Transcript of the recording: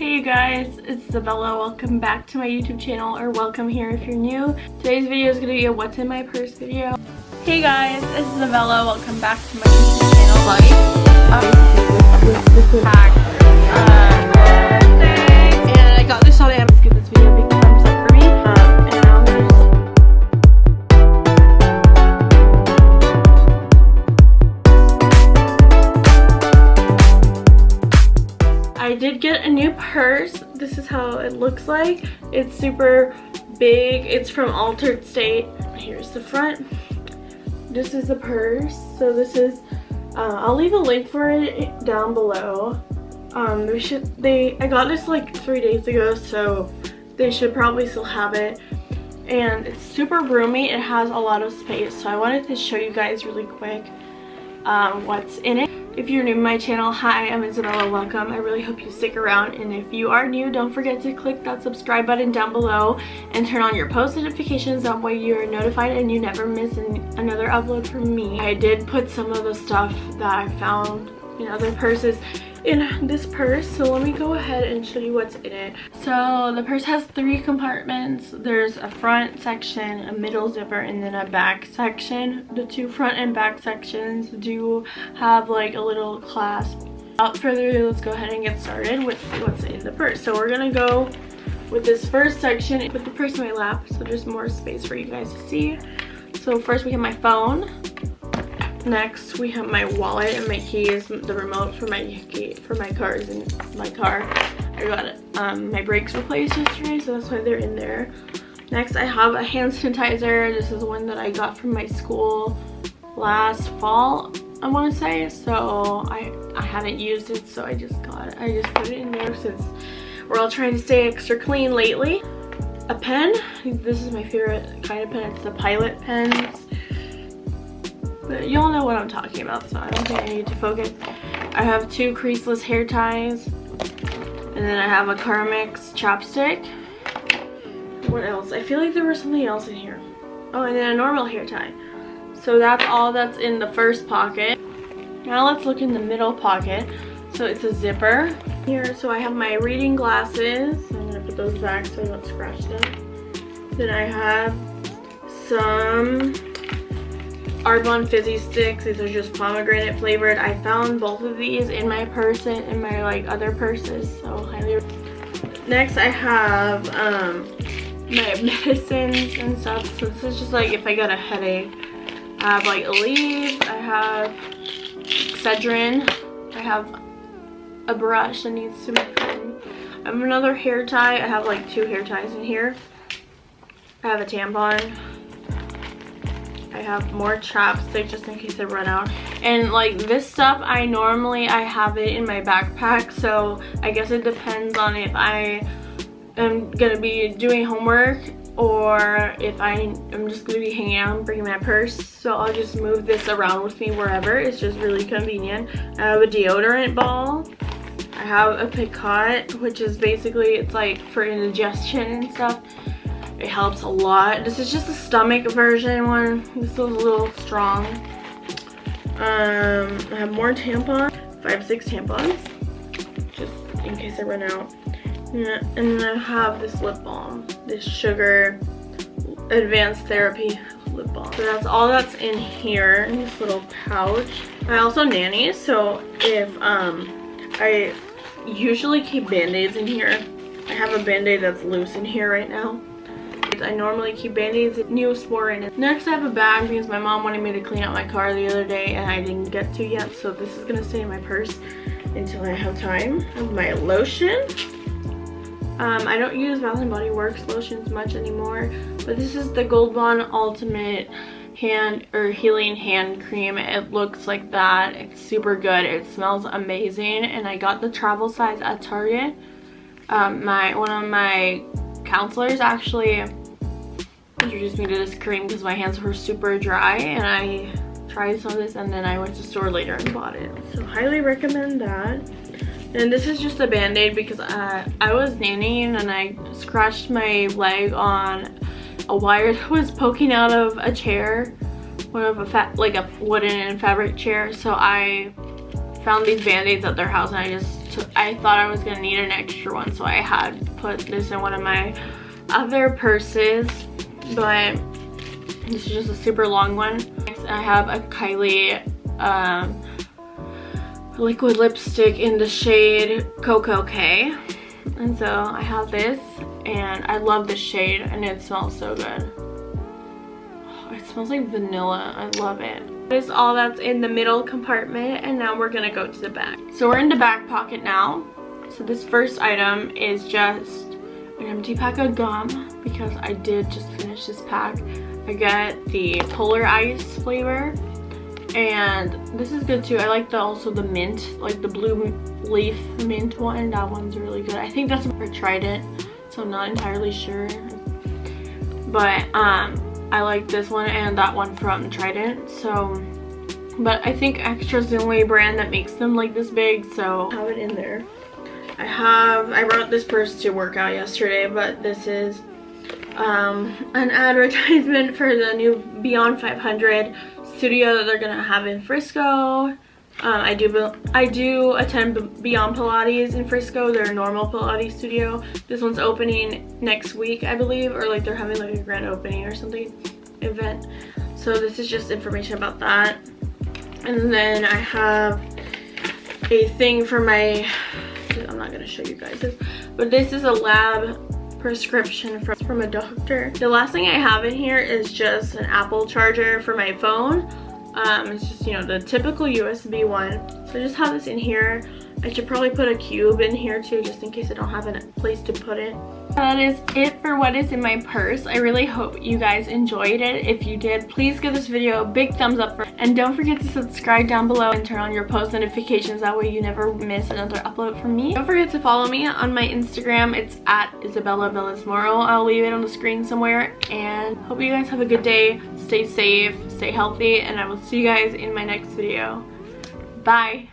Hey you guys, it's Isabella. Welcome back to my YouTube channel, or welcome here if you're new. Today's video is going to be a what's in my purse video. Hey guys, it's Isabella. Welcome back to my YouTube channel. Like, um, did get a new purse. This is how it looks like. It's super big. It's from Altered State. Here's the front. This is the purse. So this is, uh, I'll leave a link for it down below. Um, they should, they, I got this like three days ago, so they should probably still have it. And it's super roomy. It has a lot of space. So I wanted to show you guys really quick um, what's in it. If you're new to my channel, hi, I'm Isabella, welcome. I really hope you stick around and if you are new, don't forget to click that subscribe button down below and turn on your post notifications, that way you're notified and you never miss an another upload from me. I did put some of the stuff that I found in other purses in this purse so let me go ahead and show you what's in it. So the purse has three compartments. There's a front section a middle zipper and then a back section. The two front and back sections do have like a little clasp. Without further ado let's go ahead and get started with what's in the purse. So we're gonna go with this first section put the purse in my lap so there's more space for you guys to see. So first we have my phone Next, we have my wallet and my keys, the remote for my key, for my car in my car. I got um, my brakes replaced yesterday, so that's why they're in there. Next, I have a hand sanitizer. This is one that I got from my school last fall, I want to say. So I, I haven't used it, so I just got it. I just put it in there since we're all trying to stay extra clean lately. A pen. This is my favorite kind of pen. It's the Pilot pens but y'all know what I'm talking about so I don't think I need to focus. I have two creaseless hair ties and then I have a Carmex chapstick. What else? I feel like there was something else in here. Oh, and then a normal hair tie. So that's all that's in the first pocket. Now let's look in the middle pocket. So it's a zipper here. So I have my reading glasses. I'm gonna put those back so I don't scratch them. Then I have some Arbonne Fizzy Sticks. These are just pomegranate flavored. I found both of these in my purse and in my like other purses, so highly. Next, I have um, my medicines and stuff. So this is just like if I got a headache. I have like Aleve. I have Excedrin. I have a brush that needs to be cleaned. I have another hair tie. I have like two hair ties in here. I have a tampon. I have more chapstick just in case I run out. And like this stuff, I normally, I have it in my backpack. So I guess it depends on if I am going to be doing homework or if I am just going to be hanging out and bringing my purse. So I'll just move this around with me wherever. It's just really convenient. I have a deodorant ball. I have a Picot, which is basically, it's like for indigestion and stuff. It helps a lot. This is just the stomach version one. This is a little strong. Um, I have more tampons. Five, six tampons. Just in case I run out. And then I have this lip balm. This Sugar Advanced Therapy lip balm. So that's all that's in here in this little pouch. I also nanny, so if um I usually keep band-aids in here. I have a band-aid that's loose in here right now. I normally keep band-aids and Neosporin. Next I have a bag because my mom wanted me to clean out my car the other day and I didn't get to yet. So this is gonna stay in my purse until I have time. My lotion. Um, I don't use Bath & Body Works lotions much anymore. But this is the Gold Bond Ultimate hand or healing hand cream it looks like that it's super good it smells amazing and i got the travel size at target um, my one of my counselors actually introduced me to this cream because my hands were super dry and I tried some of this and then I went to store later and bought it. So highly recommend that. And this is just a band-aid because uh, I was nannying and I scratched my leg on a wire that was poking out of a chair. One of a fat, like a wooden and fabric chair. So I found these band-aids at their house and I just I thought I was gonna need an extra one so I had put this in one of my other purses but this is just a super long one. Next I have a Kylie um, liquid lipstick in the shade Koko K and so I have this and I love this shade and it smells so good. Oh, it smells like vanilla. I love it. This is all that's in the middle compartment and now we're gonna go to the back. So we're in the back pocket now. So this first item is just an empty pack of gum because I did just finish this pack. I get the Polar Ice flavor and this is good too. I like the also the mint, like the blue leaf mint one. That one's really good. I think that's for Trident, so I'm not entirely sure. But um, I like this one and that one from Trident. So, but I think Extra is the only brand that makes them like this big, so have it in there. I have, I brought this purse to work out yesterday, but this is um, an advertisement for the new Beyond 500 studio that they're gonna have in Frisco. Um, I do I do attend Beyond Pilates in Frisco, their normal Pilates studio. This one's opening next week, I believe, or like they're having like a grand opening or something event. So this is just information about that. And then I have a thing for my, I'm not gonna show you guys this, but this is a lab prescription from, from a doctor. The last thing I have in here is just an Apple charger for my phone. Um, it's just, you know, the typical USB one. So I just have this in here. I should probably put a cube in here too, just in case I don't have a place to put it. That is it for what is in my purse. I really hope you guys enjoyed it. If you did, please give this video a big thumbs up. And don't forget to subscribe down below and turn on your post notifications. That way you never miss another upload from me. Don't forget to follow me on my Instagram. It's at Isabella Bellismoro. I'll leave it on the screen somewhere. And hope you guys have a good day. Stay safe, stay healthy, and I will see you guys in my next video. Bye.